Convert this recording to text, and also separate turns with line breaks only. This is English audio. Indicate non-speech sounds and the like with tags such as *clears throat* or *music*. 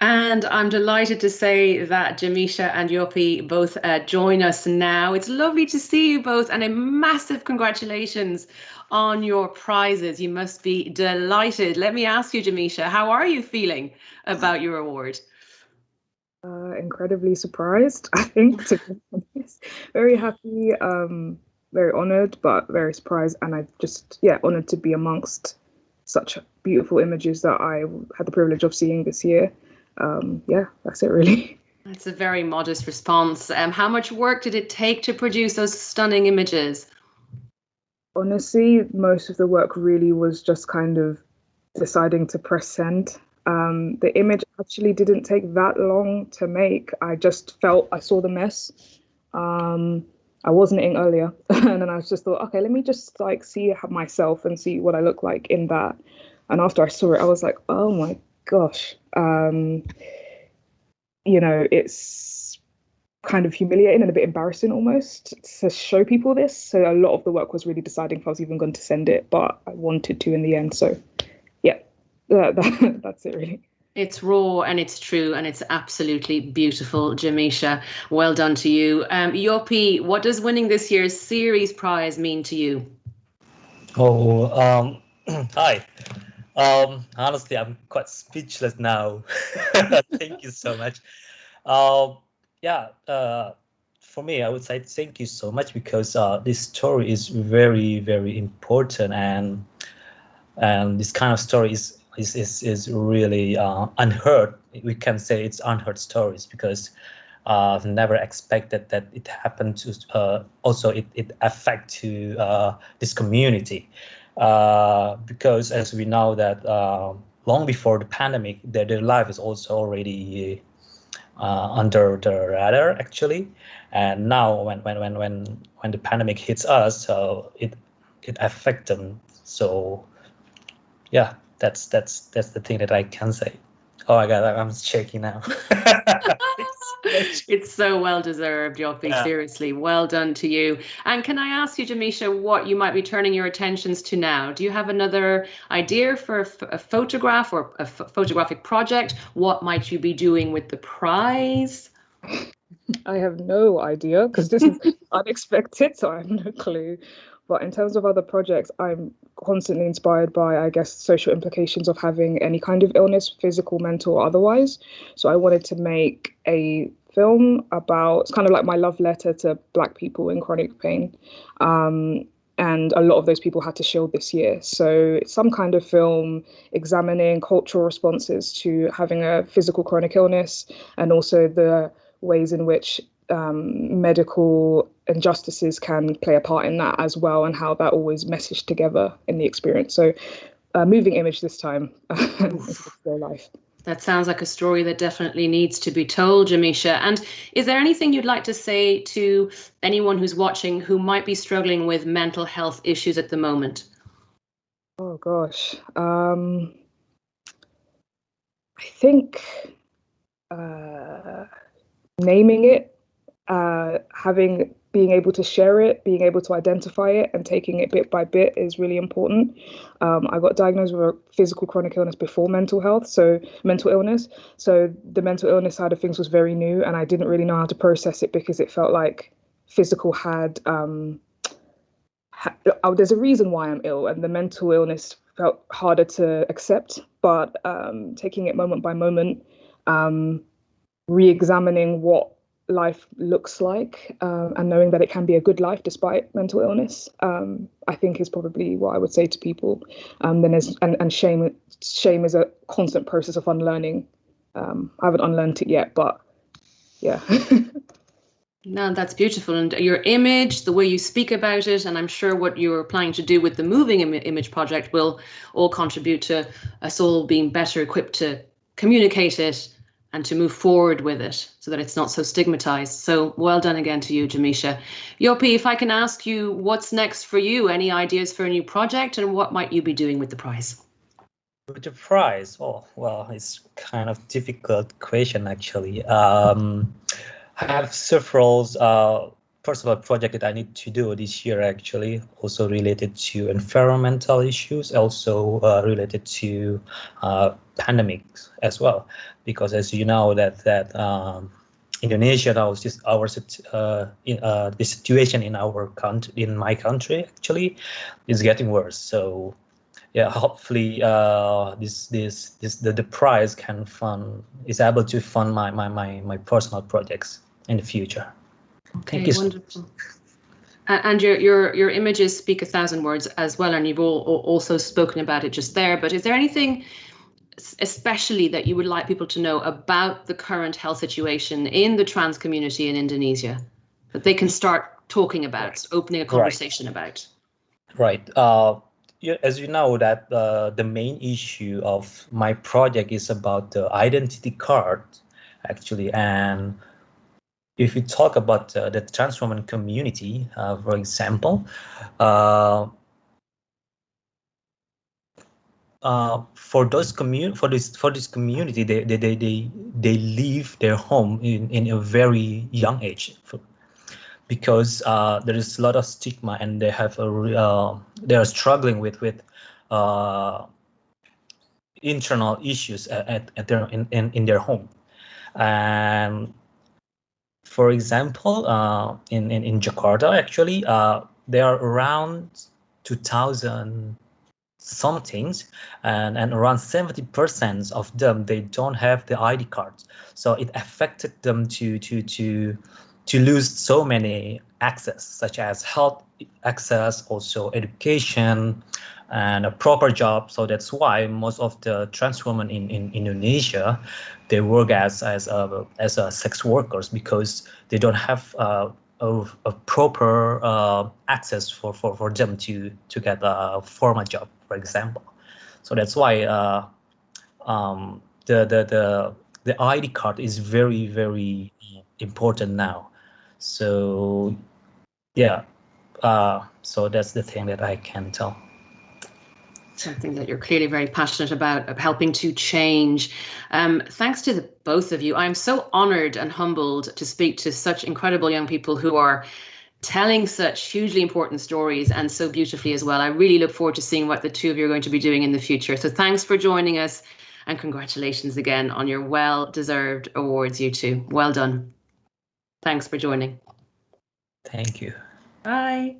And I'm delighted to say that Jamisha and Yopi both uh, join us now. It's lovely to see you both, and a massive congratulations on your prizes. You must be delighted. Let me ask you, Jamisha, how are you feeling about your award?
Uh, incredibly surprised, *laughs* I think, to be honest. Very happy, um, very honored, but very surprised. And I just, yeah, honored to be amongst such beautiful images that I had the privilege of seeing this year. Um, yeah, that's it really. *laughs*
That's a very modest response. Um, how much work did it take to produce those stunning images?
Honestly, most of the work really was just kind of deciding to press send. Um, the image actually didn't take that long to make. I just felt I saw the mess. Um, I was not in earlier, *laughs* and then I just thought, okay, let me just like see myself and see what I look like in that. And after I saw it, I was like, oh my gosh, um, you know, it's kind of humiliating and a bit embarrassing almost to show people this. So a lot of the work was really deciding if I was even going to send it, but I wanted to in the end. So yeah, that, *laughs* that, that's it really.
It's raw and it's true and it's absolutely beautiful, Jamisha. Well done to you. Um, Yopi, what does winning this year's series prize mean to you?
Oh, um, *clears throat* hi. Um, honestly, I'm quite speechless now. *laughs* thank you so much. Um, yeah, uh, for me, I would say thank you so much because uh, this story is very, very important, and and this kind of story is is is, is really uh, unheard. We can say it's unheard stories because uh, I've never expected that it happened to. Uh, also, it it affect to uh, this community. Uh, because as we know that uh, long before the pandemic, their, their life is also already uh, under the radar actually, and now when when when when when the pandemic hits us, so it it affects them. So yeah, that's that's that's the thing that I can say. Oh my god, I'm shaking now. *laughs* *laughs*
it's so well deserved, Yopi. Yeah. Seriously, well done to you. And can I ask you, Jamisha, what you might be turning your attentions to now? Do you have another idea for a, photograph or a photographic project? What might you be doing with the prize?
I have no idea because this is *laughs* unexpected, so I have no clue. But in terms of other projects, I'm constantly inspired by, I guess, social implications of having any kind of illness, physical, mental, or otherwise. So I wanted to make a film about it's kind of like my love letter to Black people in chronic pain. Um, and a lot of those people had to shield this year. So it's some kind of film examining cultural responses to having a physical chronic illness and also the ways in which um, medical injustices can play a part in that as well, and how that always messaged together in the experience. So, uh, moving image this time *laughs* real life.
That sounds like a story that definitely needs to be told, Jamisha. And is there anything you'd like to say to anyone who's watching who might be struggling with mental health issues at the moment?
Oh gosh, um, I think uh, naming it uh, having being able to share it, being able to identify it, and taking it bit by bit is really important. Um, I got diagnosed with a physical chronic illness before mental health, so mental illness. So the mental illness side of things was very new, and I didn't really know how to process it because it felt like physical had. Um, ha- oh, there's a reason why I'm ill, and the mental illness felt harder to accept. But um, taking it moment by moment, um, re-examining what life looks like um, and knowing that it can be a good life despite mental illness um, i think is probably what i would say to people. Um, then there's and, and shame shame is a constant process of unlearning. Um, i haven't unlearned it yet but yeah. *laughs*
No, that's beautiful. And your image, the way you speak about it, and I'm sure what you're planning to do with the Moving Im- Image project will all contribute to us all being better equipped to communicate it and to move forward with it so that it's not so stigmatized. So well done again to you, Jamisha. Yopi, if I can ask you what's next for you, any ideas for a new project and what might you be doing with the prize?
With the prize, oh, well, it's kind of difficult question actually. Um, I have several uh, personal project that I need to do this year actually also related to environmental issues, also uh, related to uh, pandemics as well, because as you know that that um, Indonesia now is just our uh, in, uh, the situation in our country in my country actually is getting worse. So yeah, hopefully uh, this this this the, the prize can fund is able to fund my my my my personal projects in the future.
Okay, Thank you. Wonderful. And your your your images speak a thousand words as well, and you've all, also spoken about it just there. But is there anything especially that you would like people to know about the current health situation in the trans community in Indonesia that they can start talking about, opening a conversation
right.
about?
Right. Uh, as you know, that uh, the main issue of my project is about the identity card, actually, and if you talk about uh, the woman community, uh, for example, uh, uh, for those commun for this for this community, they they they they, they leave their home in in a very young age, because uh, there is a lot of stigma and they have a uh, they are struggling with with internal issues at, at their in, in, in their home. And for example uh, in, in in Jakarta actually uh, there are around 2000 somethings and, and around 70% of them they don't have the id cards. So it affected them to to to to lose so many access such as health access also education and a proper job so that's why most of the trans women in, in indonesia they work as as a, as a sex workers because they don't have uh, a, a, proper uh, access for, for, for them to to get a formal job for example. So that's why uh, um, the, the, the, the ID card is very, very important now. So yeah, uh, so that's the thing that I can tell
something that you're clearly very passionate about, helping to change. Um, thanks to the both of you. I'm so honored and humbled to speak to such incredible young people who are telling such hugely important stories and so beautifully as well. I really look forward to seeing what the two of you are going to be doing in the future. So thanks for joining us and congratulations again on your well deserved awards, you two. Well done. Thanks for joining.
Thank you.
Bye.